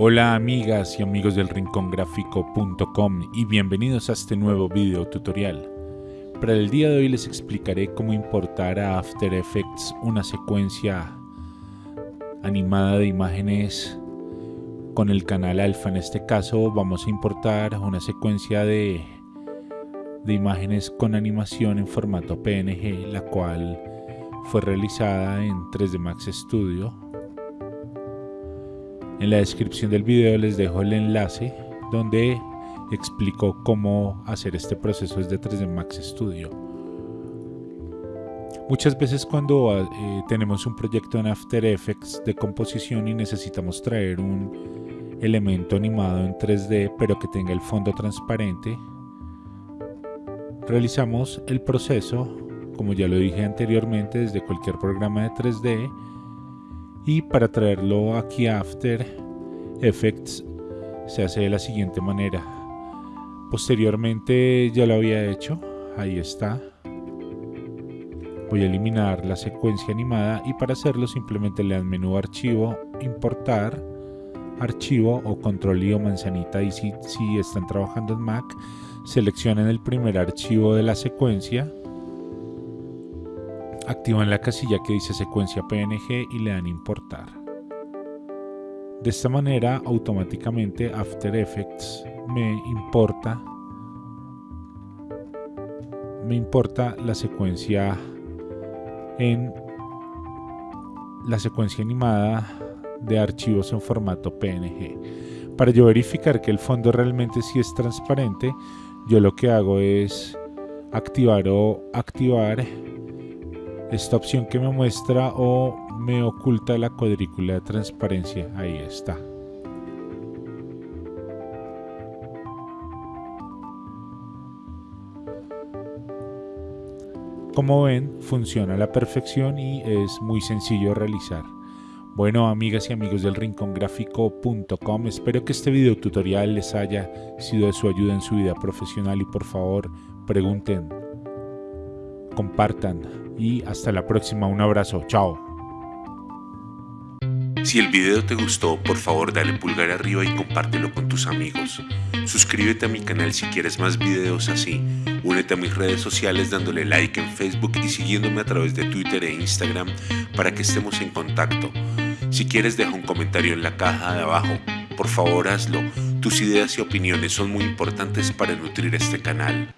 Hola amigas y amigos del rincongráfico.com y bienvenidos a este nuevo video tutorial. Para el día de hoy les explicaré cómo importar a After Effects una secuencia animada de imágenes con el canal alfa. En este caso vamos a importar una secuencia de, de imágenes con animación en formato PNG, la cual fue realizada en 3D Max Studio. En la descripción del video les dejo el enlace donde explico cómo hacer este proceso desde 3D Max Studio. Muchas veces cuando eh, tenemos un proyecto en After Effects de composición y necesitamos traer un elemento animado en 3D pero que tenga el fondo transparente. Realizamos el proceso, como ya lo dije anteriormente, desde cualquier programa de 3D y para traerlo aquí a After Effects se hace de la siguiente manera. Posteriormente ya lo había hecho, ahí está. Voy a eliminar la secuencia animada y para hacerlo simplemente le dan menú archivo, importar archivo o control y o manzanita y si, si están trabajando en Mac seleccionen el primer archivo de la secuencia activan la casilla que dice secuencia PNG y le dan importar de esta manera automáticamente After Effects me importa me importa la secuencia en la secuencia animada de archivos en formato PNG. Para yo verificar que el fondo realmente sí es transparente, yo lo que hago es activar o activar esta opción que me muestra o me oculta la cuadrícula de transparencia. Ahí está. Como ven, funciona a la perfección y es muy sencillo realizar. Bueno, amigas y amigos del rincongráfico.com, espero que este video tutorial les haya sido de su ayuda en su vida profesional y por favor pregunten, compartan y hasta la próxima. Un abrazo, chao. Si el video te gustó, por favor dale pulgar arriba y compártelo con tus amigos. Suscríbete a mi canal si quieres más videos así. Únete a mis redes sociales dándole like en Facebook y siguiéndome a través de Twitter e Instagram para que estemos en contacto. Si quieres deja un comentario en la caja de abajo, por favor hazlo. Tus ideas y opiniones son muy importantes para nutrir este canal.